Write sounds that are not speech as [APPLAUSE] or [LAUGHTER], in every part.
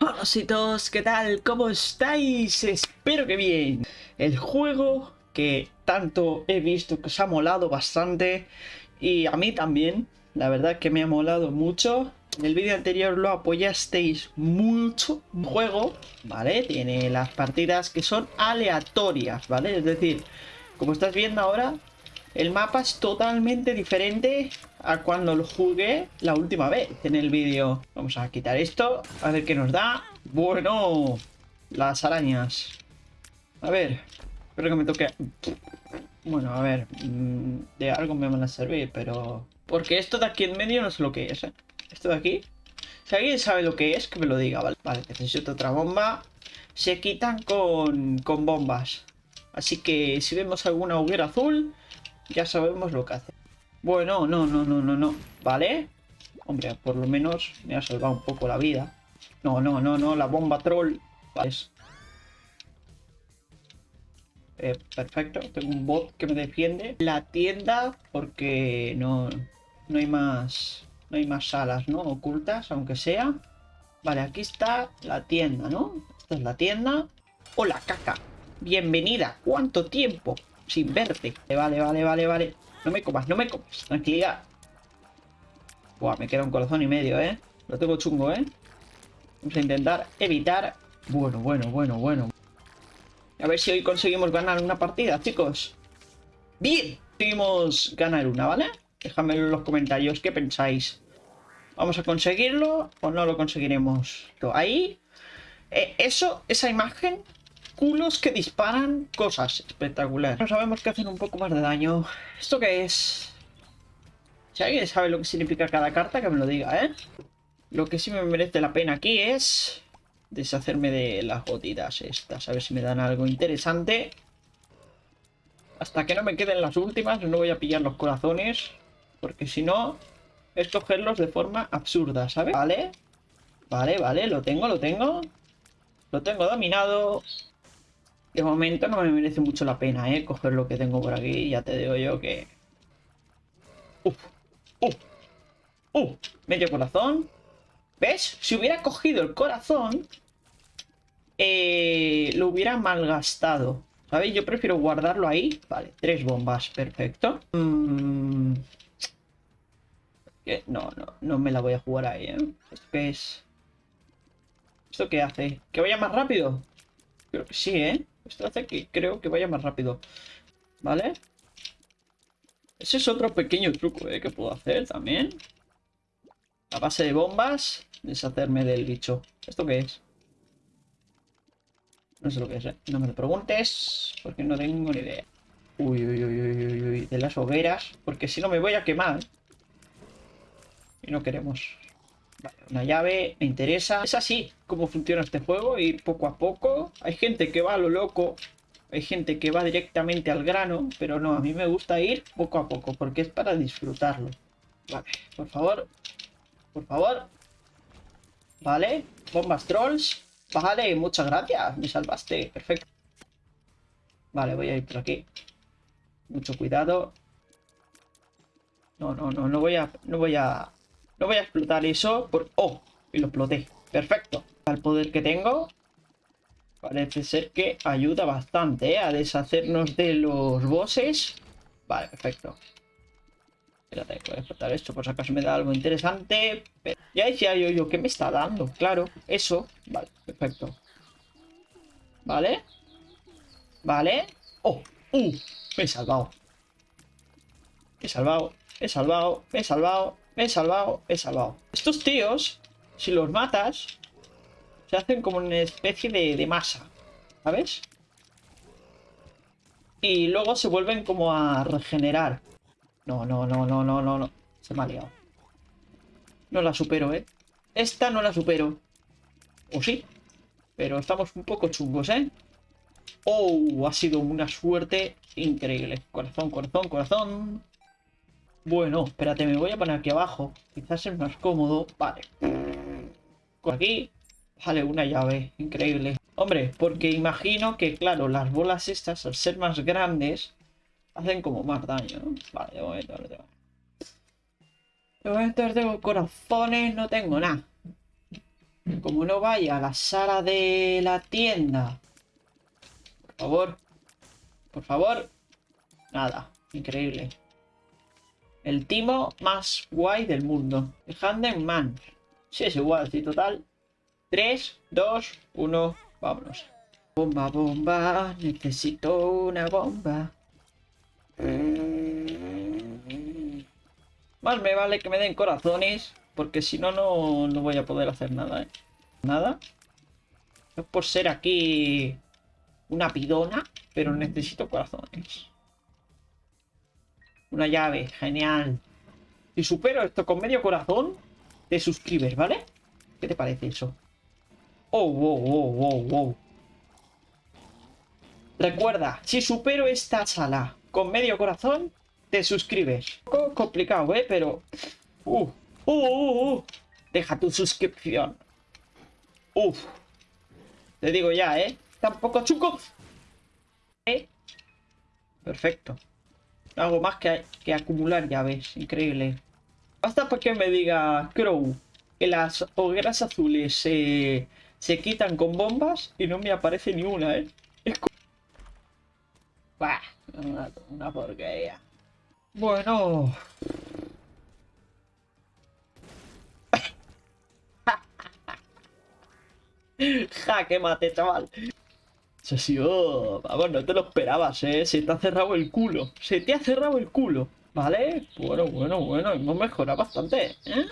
Hola ¿qué tal? ¿Cómo estáis? Espero que bien. El juego que tanto he visto que os ha molado bastante y a mí también, la verdad que me ha molado mucho. En el vídeo anterior lo apoyasteis mucho. Un juego, ¿vale? Tiene las partidas que son aleatorias, ¿vale? Es decir, como estás viendo ahora, el mapa es totalmente diferente a cuando lo jugué la última vez en el vídeo. Vamos a quitar esto, a ver qué nos da. Bueno, las arañas. A ver, espero que me toque... Bueno, a ver, mm, de algo me van a servir, pero... Porque esto de aquí en medio no sé lo que es, ¿eh? Esto de aquí... Si alguien sabe lo que es, que me lo diga, ¿vale? Vale, necesito otra bomba. Se quitan con, con bombas. Así que si vemos alguna hoguera azul, ya sabemos lo que hace. Bueno, no, no, no, no, no. ¿Vale? Hombre, por lo menos me ha salvado un poco la vida. No, no, no, no, la bomba troll. Vale. Eh, perfecto, tengo un bot que me defiende. La tienda, porque no, no hay más... No hay más salas, ¿no? Ocultas, aunque sea. Vale, aquí está la tienda, ¿no? Esta es la tienda. Hola, caca. Bienvenida. ¿Cuánto tiempo? sin verte. Vale, vale, vale, vale. No me comas, no me comas. Tranquilidad. Buah, me queda un corazón y medio, ¿eh? Lo tengo chungo, ¿eh? Vamos a intentar evitar... Bueno, bueno, bueno, bueno. A ver si hoy conseguimos ganar una partida, chicos. ¡Bien! Conseguimos ganar una, ¿vale? Déjame en los comentarios qué pensáis. ¿Vamos a conseguirlo o no lo conseguiremos? Ahí... Eh, eso, esa imagen culos que disparan cosas. Espectacular. No sabemos que hacen un poco más de daño. ¿Esto qué es? Si alguien sabe lo que significa cada carta, que me lo diga, ¿eh? Lo que sí me merece la pena aquí es... Deshacerme de las gotitas estas. A ver si me dan algo interesante. Hasta que no me queden las últimas, no voy a pillar los corazones. Porque si no, es cogerlos de forma absurda, ¿sabes? Vale. Vale, vale, lo tengo, lo tengo. Lo tengo dominado. De momento no me merece mucho la pena, ¿eh? Coger lo que tengo por aquí. Ya te digo yo que... Uf, uf, uf. Medio corazón. ¿Ves? Si hubiera cogido el corazón... Eh, lo hubiera malgastado. ¿Sabéis? Yo prefiero guardarlo ahí. Vale, tres bombas. Perfecto. Mm. No, no, no me la voy a jugar ahí, ¿eh? ¿Esto qué es? ¿Esto qué hace? ¿Que vaya más rápido? Creo que sí, ¿eh? Esto hace que creo que vaya más rápido. ¿Vale? Ese es otro pequeño truco ¿eh? que puedo hacer también. A base de bombas, deshacerme del bicho. ¿Esto qué es? No sé lo que es, ¿eh? No me lo preguntes, porque no tengo ni idea. Uy, uy, uy, uy, uy, de las hogueras, porque si no me voy a quemar. Y no queremos. Una llave, me interesa. Es así como funciona este juego, ir poco a poco. Hay gente que va a lo loco, hay gente que va directamente al grano, pero no, a mí me gusta ir poco a poco, porque es para disfrutarlo. Vale, por favor, por favor. Vale, bombas trolls. Vale, muchas gracias, me salvaste, perfecto. Vale, voy a ir por aquí. Mucho cuidado. No, no, no, no voy a... No voy a no voy a explotar eso por... ¡Oh! Y lo exploté. Perfecto. El poder que tengo parece ser que ayuda bastante ¿eh? a deshacernos de los bosses. Vale, perfecto. Espérate, voy a explotar esto por si acaso me da algo interesante. Ya decía yo, yo, ¿qué me está dando? Claro, eso. Vale, perfecto. Vale. Vale. ¡Oh! ¡Uh! Me he salvado. Me he salvado. Me he salvado. Me he salvado. He salvado, he salvado. Estos tíos, si los matas, se hacen como una especie de, masa, ¿sabes? Y luego se vuelven como a regenerar. No, no, no, no, no, no, no. Se me ha liado. No la supero, ¿eh? Esta no la supero. O sí. Pero estamos un poco chungos, ¿eh? Oh, ha sido una suerte increíble. Corazón, corazón, corazón. Bueno, espérate, me voy a poner aquí abajo. Quizás es más cómodo. Vale. Con aquí. Vale, una llave. Increíble. Hombre, porque imagino que, claro, las bolas estas, al ser más grandes, hacen como más daño, ¿no? Vale, de momento no tengo. De momento no tengo corazones, no tengo nada. Como no vaya a la sala de la tienda. Por favor. Por favor. Nada. Increíble. El timo más guay del mundo. El Man. Sí, es igual, sí, total. 3, 2, 1, vámonos. Bomba, bomba, necesito una bomba. Más me vale que me den corazones, porque si no, no voy a poder hacer nada, ¿eh? Nada. Es por ser aquí una pidona, pero necesito corazones. Una llave, genial. Si supero esto con medio corazón, te suscribes, ¿vale? ¿Qué te parece eso? Oh, wow, wow, wow, wow. Recuerda, si supero esta sala con medio corazón, te suscribes. Un poco complicado, ¿eh? Pero... Uh, uh, uh, uh. Deja tu suscripción. Uf. Te digo ya, ¿eh? Tampoco chuco. ¿Eh? Perfecto. Hago más que, que acumular llaves. Increíble. Basta para que me diga Crow que las hogueras azules se se quitan con bombas y no me aparece ni una, ¿eh? Es Bah, una, una porquería. Bueno... [LAUGHS] qué mate, chaval. Vamos, no te lo esperabas, ¿eh? Se te ha cerrado el culo. Se te ha cerrado el culo. ¿Vale? Bueno, bueno, bueno. Hemos mejorado bastante, ¿eh?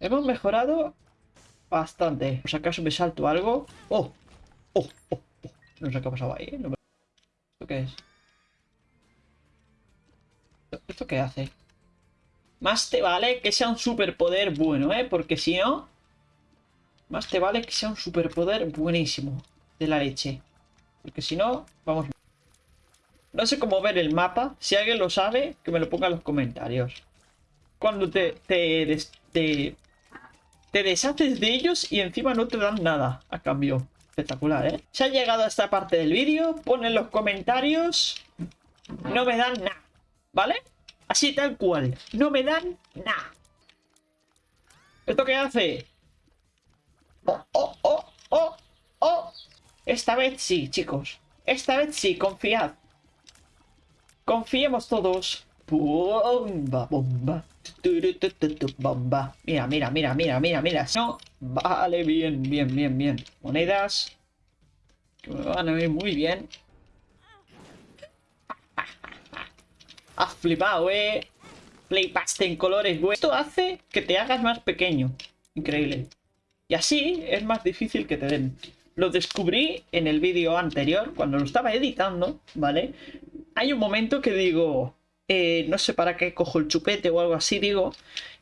Hemos mejorado Bastante. Por si acaso me salto algo. ¡Oh! ¡Oh! ¡Oh! oh. No sé qué ha pasado ahí. ¿eh? ¿Esto qué es? ¿Esto qué hace? Más te vale que sea un superpoder bueno, ¿eh? Porque si no... Más te vale que sea un superpoder buenísimo. De la leche. Porque si no, vamos... No sé cómo ver el mapa. Si alguien lo sabe, que me lo ponga en los comentarios. Cuando te, te, te te deshaces de ellos y encima no te dan nada a cambio. Espectacular, ¿eh? Si ha llegado a esta parte del vídeo, pon en los comentarios... No me dan nada, ¿vale? Así tal cual. No me dan nada. ¿Esto qué hace? Oh, oh, oh, oh, oh. Esta vez sí, chicos. Esta vez sí, confiad. Confiemos todos. Bomba, bomba. Bomba. Mira, mira, mira, mira, mira, mira. No, vale, bien, bien, bien, bien. Monedas. Que me van a ver muy bien. [LAUGHS] Has flipado, eh. Flipaste en colores, güey. Esto hace que te hagas más pequeño. Increíble. Y así es más difícil que te den. Lo descubrí en el vídeo anterior, cuando lo estaba editando, ¿vale? Hay un momento que digo, eh, no sé para qué cojo el chupete o algo así, digo.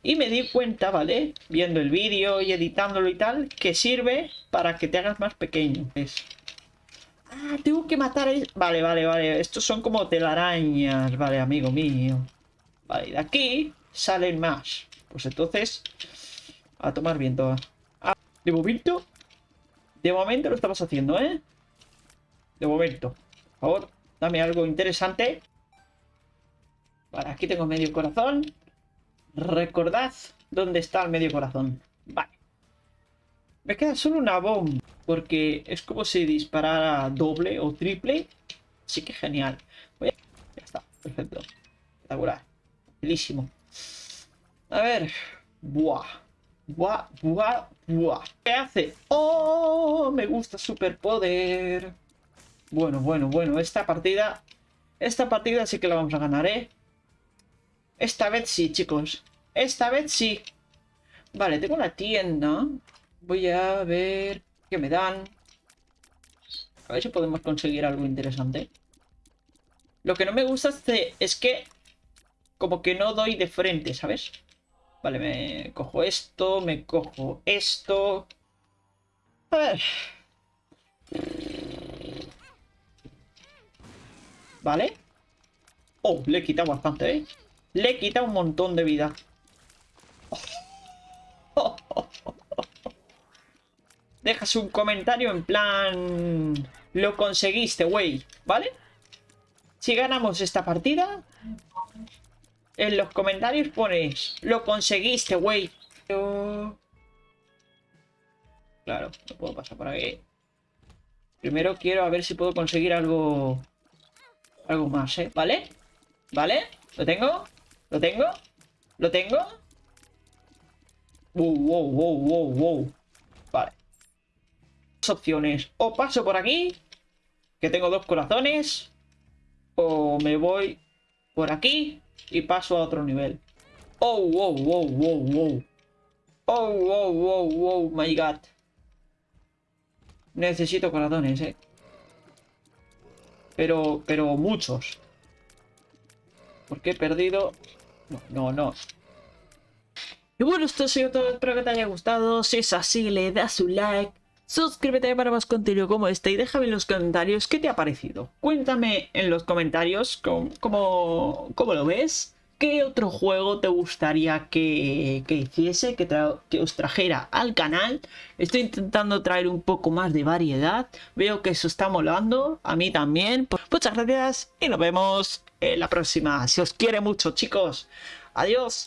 Y me di cuenta, ¿vale? Viendo el vídeo y editándolo y tal, que sirve para que te hagas más pequeño. Ah, tengo que matar a... Vale, vale, vale. Estos son como telarañas, vale, amigo mío. Vale, de aquí salen más. Pues entonces, a tomar viento. Ah, de momento, de momento lo estamos haciendo, ¿eh? De momento. Por favor, dame algo interesante. Vale, aquí tengo medio corazón. Recordad dónde está el medio corazón. Vale. Me queda solo una bomba. Porque es como si disparara doble o triple. Así que genial. Ya está, perfecto. Espectacular. Belísimo. A ver. Buah. Buah, buah, buah. ¿Qué hace? ¡Oh! Me gusta superpoder. Bueno, bueno, bueno. Esta partida... Esta partida sí que la vamos a ganar, ¿eh? Esta vez sí, chicos. Esta vez sí. Vale, tengo una tienda. Voy a ver qué me dan. A ver si podemos conseguir algo interesante. Lo que no me gusta es que como que no doy de frente, ¿sabes? Vale, me cojo esto, me cojo esto. A ver. Vale. Oh, le he quitado bastante, ¿eh? Le quita un montón de vida. [LAUGHS] Dejas un comentario en plan... Lo conseguiste, güey, ¿vale? Si ganamos esta partida... En los comentarios pones... Lo conseguiste, güey. Claro, no puedo pasar por aquí. Primero quiero a ver si puedo conseguir algo... Algo más, ¿eh? ¿Vale? ¿Vale? ¿Lo tengo? ¿Lo tengo? ¿Lo tengo? Wow, wow, wow, wow, wow. Vale. Dos opciones. O paso por aquí, que tengo dos corazones. O me voy por aquí y paso a otro nivel. Oh, wow, wow, wow, wow. Oh, wow, wow, wow, my god. Necesito corazones, eh. Pero, pero muchos. Porque he perdido... No, no, no. Y bueno, esto ha sido todo. Espero que te haya gustado. Si es así, le das un like. Suscríbete para más contenido como este y déjame en los comentarios qué te ha parecido. Cuéntame en los comentarios cómo, cómo, lo ves. ¿Qué otro juego te gustaría que, que hiciese, que, que, os trajera al canal? Estoy intentando traer un poco más de variedad. Veo que eso está molando, a mí también. Pues muchas gracias y nos vemos en la próxima. Si os quiere mucho, chicos. Adiós.